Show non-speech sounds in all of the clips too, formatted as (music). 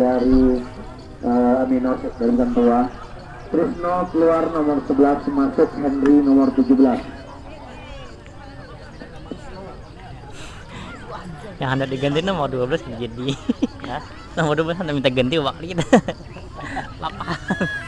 dari uh, Aminos dari tua. Trisno keluar nomor 11 masuk Henry nomor 17. Yang hendak diganti nomor 12 jadi. (laughs) Nomor 12 hendak minta ganti waktu kita. (laughs) Lapangan.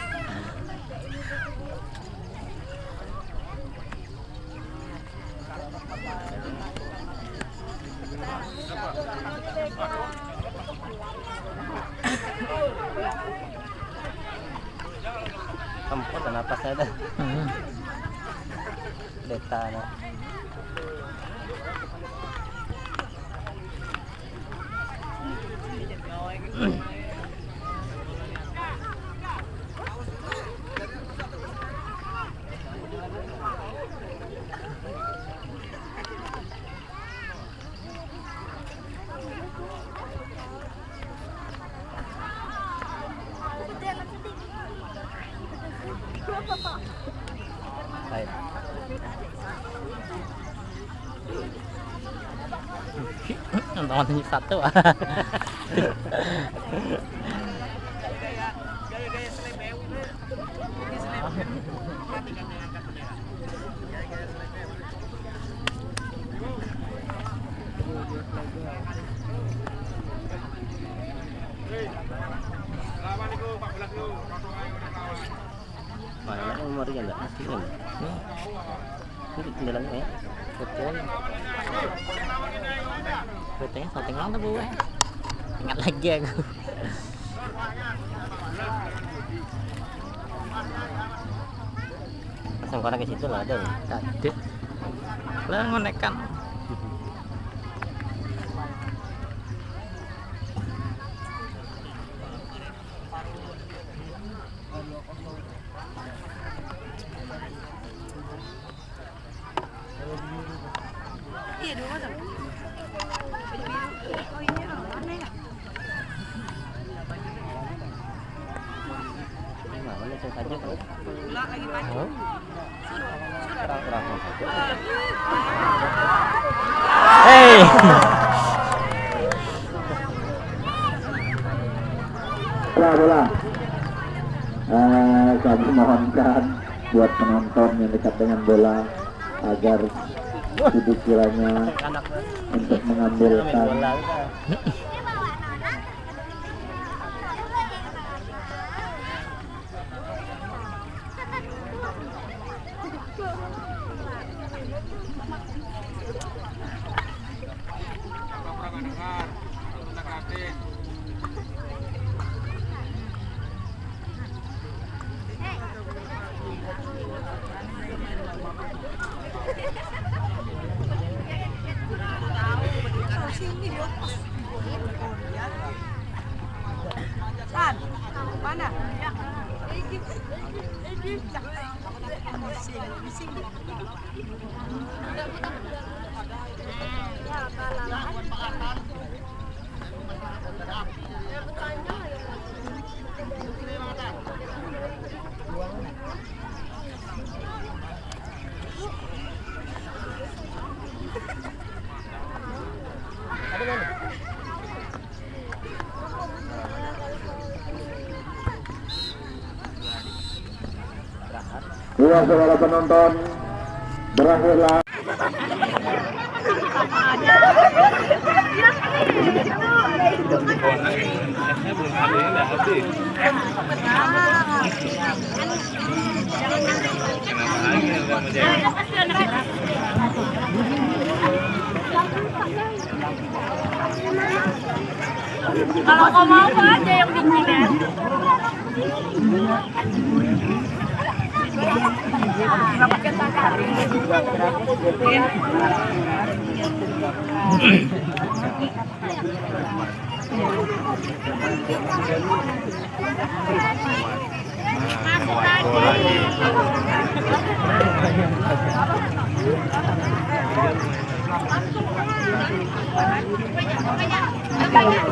Nonton tunjuk satu. Yang enggak mesti kan? Ini kendalanya ya. Betul. Betulnya salting lang tuh gue. Ingat lagi aku. Pasang konak ke situ lah ada. Tadi. Lah ngonekan. Mana langsung kan? Oh. Bola bola. Eh, kami mohonkan buat penonton yang dekat dengan bola agar kiranya Anak untuk main dua saudara penonton berakhirlah. Kalau mau aja yang bikin banyak, banyak, banyak.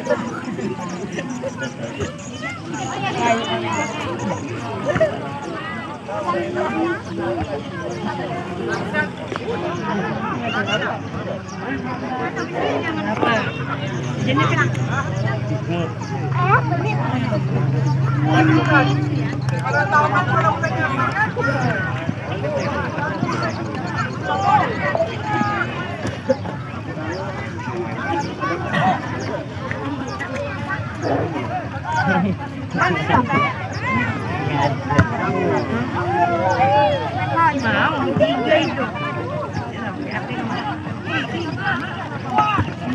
Jadi kan? Ah, ini. Kalau tahu kan kalau pengen makan.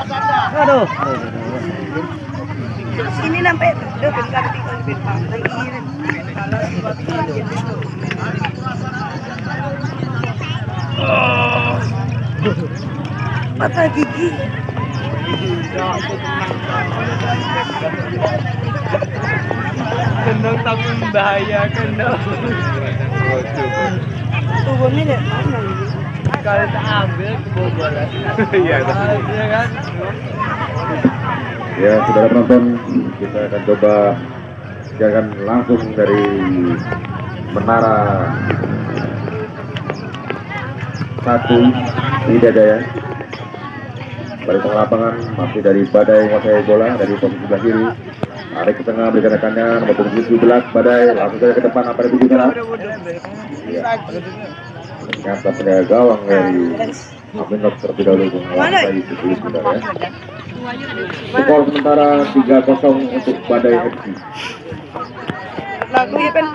Aduh. Sini sampai lagi mata gigi. Kendang tapi tubuhnya mana? Ini Kalau tak ambil kebobolan. Iya Iya kan? Ya, saudara penonton, kita akan coba siarkan langsung dari menara satu Widadaya. Balik tengah lapangan masih dari Badai menguasai bola dari posisi sebelah kiri. Tarik ke tengah berikan rekannya nomor punggung 17 Badai langsung saja ke depan apa di tujuh sana. Ya. Ternyata penjaga gawang dari Aminov terlebih dahulu menguasai sepuluh sebentar ya. Skor sementara 3-0 untuk Badai FC. lagu ya kan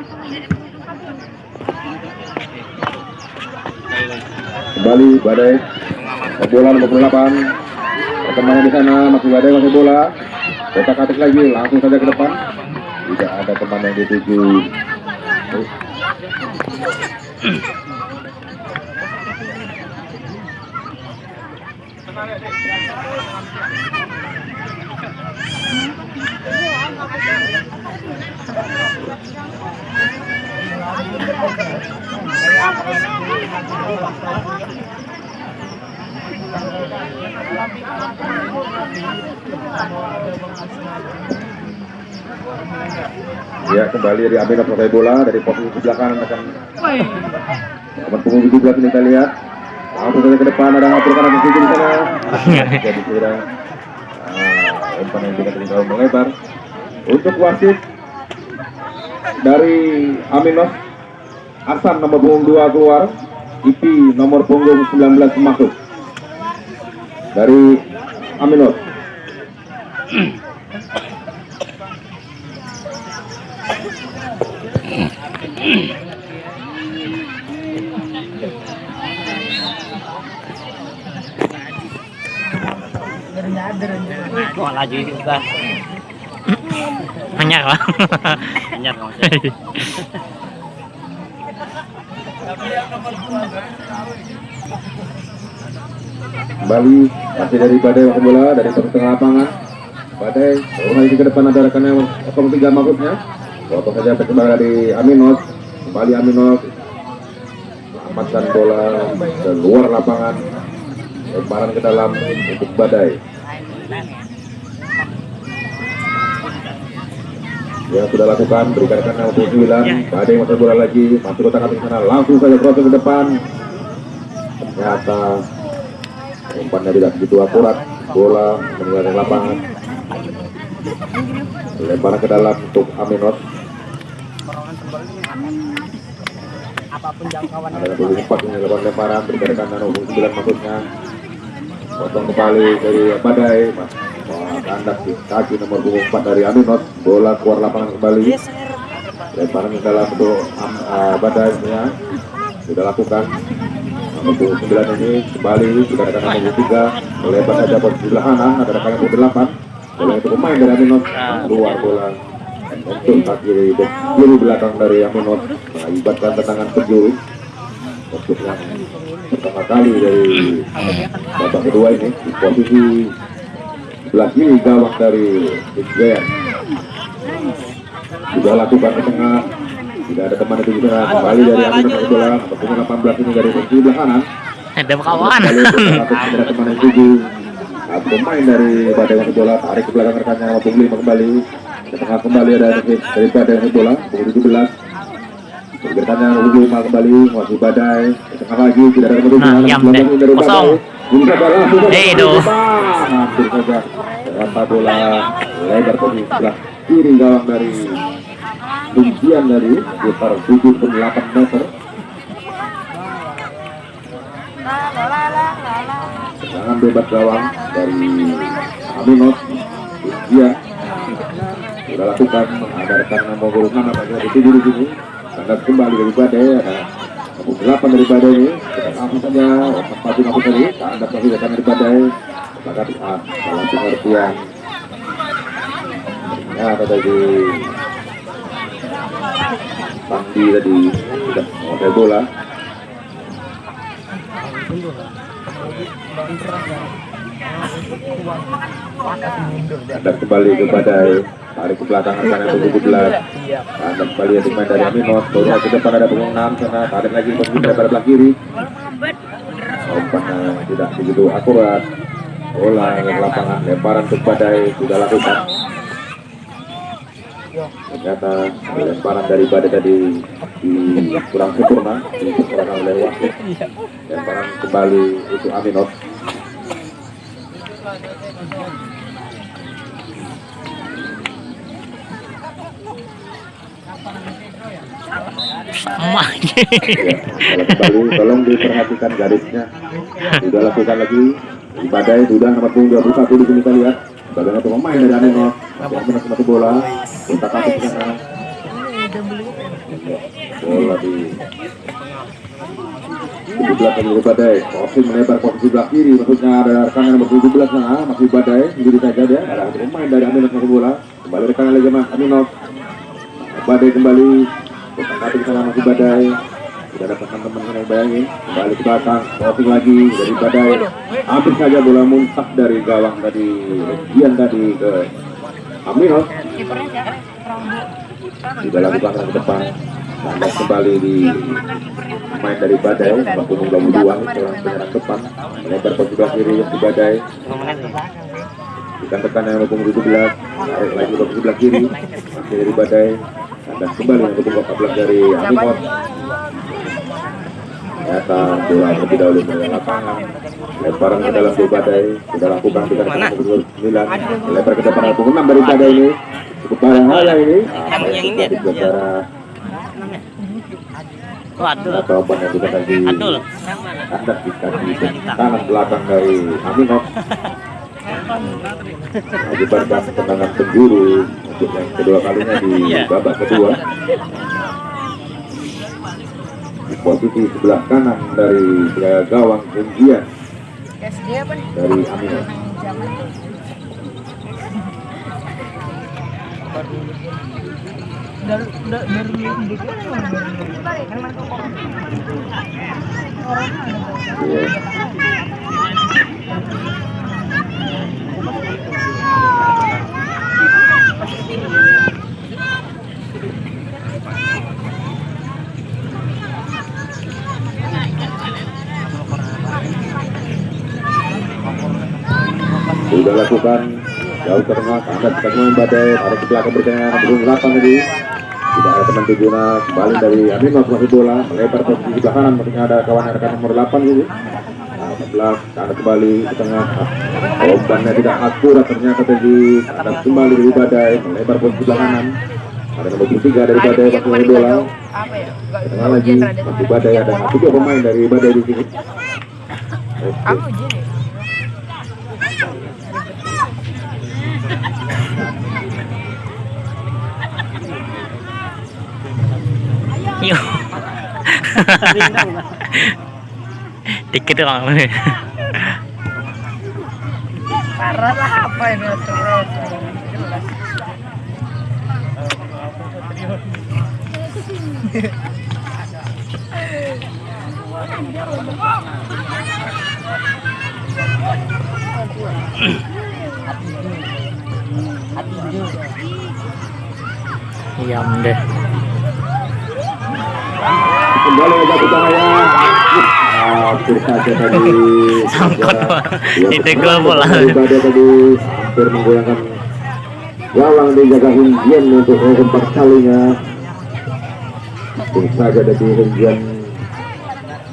Kembali Badai. Bola nomor 28 Perkembangan di sana masih Badai masih bola. Kotak atas lagi langsung saja ke depan. Tidak ada teman yang dituju Ya kembali dari Aminov selesai bola dari posisi sebelah kanan akan nomor punggung 17 ini kita lihat langsung saja ke depan ada ngatur kanan di di sana? Jadi kira ah, umpan yang tidak terlalu melebar. Untuk wasit dari Aminov Hasan nomor punggung 2 keluar Ipi nomor punggung 19 masuk. Dari Aminov Kok (clears throat) laju juga. Anyar lah. Anyar maksudnya. kembali masih dari badai masuk bola dari tengah lapangan badai oh ini ke depan ada rekannya 03 Mahfudnya potong saja kembali dari Aminos kembali Aminos selamatkan bola ke luar lapangan lemparan ke dalam untuk badai yang sudah lakukan berikan ke 69 badai masuk bola lagi masuk kotak atas sana. Langsung saja crossing ke depan. Ternyata umpannya tidak begitu akurat. Bola meninggalkan lapangan. Lemparan ke dalam untuk jangkauan ada ini lemparan lemparan berikan kanan 69 maksudnya potong kembali dari Badai kandas di kaki nomor 24 dari Aminos bola keluar lapangan kembali. Lemparan ke dalam untuk Am- ah, Badai ya sudah lakukan. Nomor 29 ini kembali. Juga ada nomor 3 lebar saja sebelah kanan ada rekan nomor 8 bola itu pemain dari Aminos keluar bola. Untuk kaki kiri belakang dari Aminos mengakibatkan tendangan penjuru untuk yang pertama kali dari babak kedua ini di posisi 11 mil gawang dari Jaya sudah lakukan ke tengah tidak ada teman itu di tengah kembali dari Amin bola pertama 18 ini dari posisi belah kanan ada kawan ada teman yang tujuh nah, pemain dari Badai Bola tarik ke belakang rekannya nomor kembali. Ke tengah kembali ada dari Badai Wangi Bola 17 Berkatan yang lebih kembali, masih badai. sekali lagi, tidak ada kemudian. Nah, yang deh, kosong. Edo. Ah, Hampir saja. Berapa bola lebar ke sebelah kiri gawang dari Tumpian dari sekitar 78 meter. Serangan bebas gawang dari Aminot. Tumpian sudah lakukan mengabarkan nomor 6 apa saja dituju di sini tandas kembali dari Badai ada nomor 8 dari Badai. Ini langsung saja sepatu aku tadi tandas lagi datang dari Badai. Sangat ah dalam pengertian. Ya ada tadi Pandi tadi sudah menguasai bola dan kembali ke badai tarik ke belakang rekan yang tujuh belas. Dan kembali yang dimain dari Aminos baru ke depan ada punggung enam sana tarik lagi ke pada belah kiri. Umpannya tidak begitu akurat. Bola ke lapangan lemparan ke badai sudah lakukan. Ternyata lemparan dari badai tadi di kurang sempurna disempurnakan oleh wasit lemparan kembali itu Aminos emak Ya, kalau kembali tolong diperhatikan garisnya. Sudah lakukan lagi. Badai sudah nomor punggung 21 di sini kita lihat. Bagaimana tuh pemain dari Amino. Yang benar satu bola. Kita kasih ke sana. Bola di di belakang dari badai. Posisi melebar posisi sebelah kiri. Maksudnya ada rekan nomor 17 nah masih badai. Jadi saja dia. Ada pemain dari Amino satu bola. Kembali rekan lagi mas Amino. Badai kembali. Kita kasih ke sana masih badai tidak dapat teman-teman yang bayangin kembali ke belakang. Crossing lagi. Dari badai. Hampir saja bola muntah dari gawang tadi. Gian tadi ke Aminos tidak lakukan ke depan. Landas kembali di main dari badai. Waktu menggabung dua seorang penyerang depan. Melebar ke sebelah kiri di badai. Ikan tekan yang hukum 17 Tarik lagi ke sebelah kiri. Masih dari badai Dan kembali yang hukum 14 dari Aminos Ternyata bola terlebih dahulu dari lapangan. Lemparan ke dalam dari badai. Sudah lakukan di kandang nomor 9 Lebar ke depan hukum 6 dari badai ini. Cukup bahaya ini. Apa yang terjadi gara waduh. Atau apa yang sudah tadi Kandas di kaki kanan belakang dari Aminos (laughs) Mengakibatkan tendangan penjuru untuk yang kedua kalinya di Iya. babak kedua. Di posisi sebelah kanan dari gawang nih? dari. Zaman Dari dari Iya sudah lakukan jauh tengah angkat teman badai ada sebelah keberkahan belum delapan tadi. Tidak ada teman tujuna kembali dari Amin masuk bola. Melebar ke sisi kanan mungkin ada kawan rekan nomor 8 ini. 11 ada kembali ke tengah. Umpannya tidak akurat ternyata tadi ada kembali dari badai melebar posisi sebelah kanan. Ada nomor 3 dari badai main bola. Apa ya? Ke tengah lagi masih badai ada tiga pemain dari badai di sini. Oke. Apa (laughs) (laughs) ya? Dikit doang. Parah lah apa ini. Diam deh. kembali ke hampir saja tadi. (laughs) Sangkut, gol bola. daripada tadi hampir menggoyangkan gawang dijaga Hinggian untuk keempat kalinya saja tadi Hinggian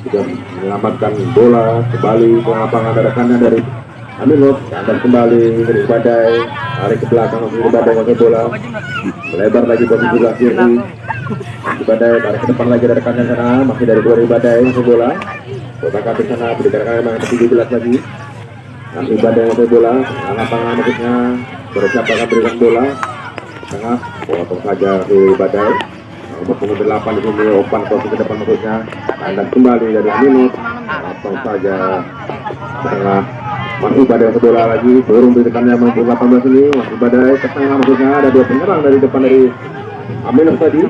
sudah menyelamatkan bola kembali ke lapangan. Ada dari Aminov dan kembali dari Badai. Tarik ke belakang masih Badai pakai bola. Melebar lagi posisi sebelah kiri badai tarik ke depan lagi dari sana. Masih dari dua badai masih bola kotak kaki sana yang ke 17 lagi. Badai masih bola tengah lapangan maksudnya bersiap akan berikan bola? Tengah potong saja di badai. Nomor punggung delapan di sini opan posisi ke depan maksudnya. Tandang kembali dari Aminus. Potong saja tengah masih badai masih bola lagi. Turun berikannya nomor 18 ini masih badai. Ke tengah maksudnya ada dua penyerang dari depan dari Aminus tadi.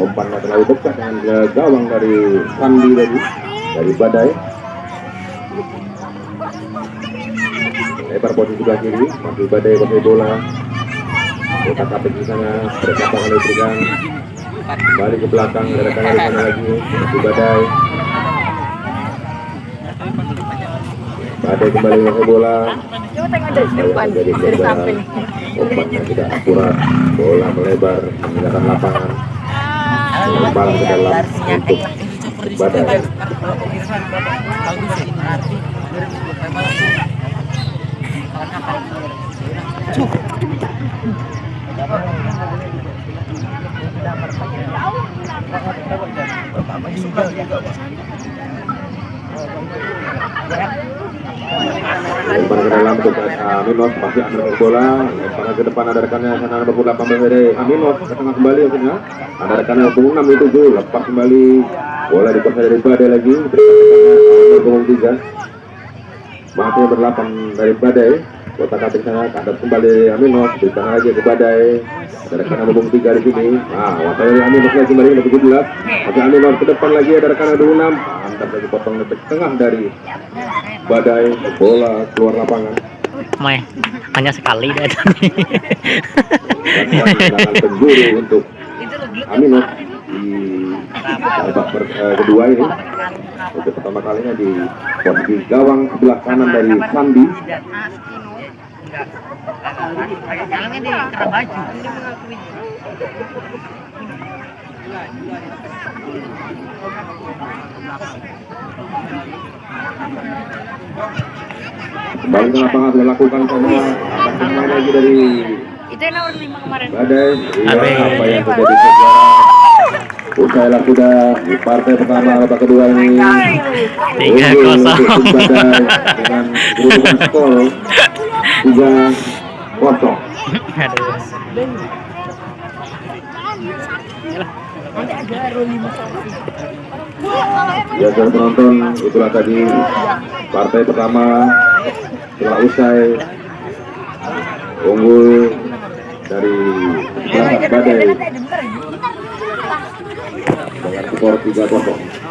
Umpannya terlalu dekat dengan ke gawang dari Sandi tadi dari Badai. Lebar posisi sebelah kiri masih Badai pakai bola. Kita kapit di sana berkata kali berikan kembali ke belakang ada rekan dari sana lagi masih Badai. Badai kembali pakai bola. Jadi korban umpannya tidak akurat. Bola melebar meninggalkan lapangan. Melebar ke dalam untuk badai lempar ke dalam untuk uh, Aminos masih ambil bola. Lempar ke depan ada rekannya sana nomor 18 dari Aminos ke tengah kembali akhirnya ada rekannya punggung 6 itu lepas kembali. Bola dikuasai dari Badai lagi. Rekannya nomor punggung 3 masih berdelapan dari Badai. Kota kating sana kembali Aminos berikan lagi ke Badai. Ada punggung 3 di sini. Nah wakil dari Aminos lagi kembali nomor 17 masih Aminos ke depan lagi. Ada rekannya 26 Mantap lagi potong ke tengah dari Badai. Bola keluar lapangan. Meh, hanya sekali deh tadi. untuk Aminus di babak ber- eh, kedua ini. Untuk pertama kalinya di posisi gawang sebelah kanan dari Sandi. Kembali ke lapangan sudah lakukan sama pemain lagi dari Itu yang nomor 5 kemarin. Badai. Iya, apa yang terjadi sekarang usailah sudah partai pertama babak kedua ini Tiga kosong. dengan kedudukan skor tiga kosong. Ya saudara penonton, itulah tadi partai pertama setelah usai unggul dari Badai dengan skor 3-0.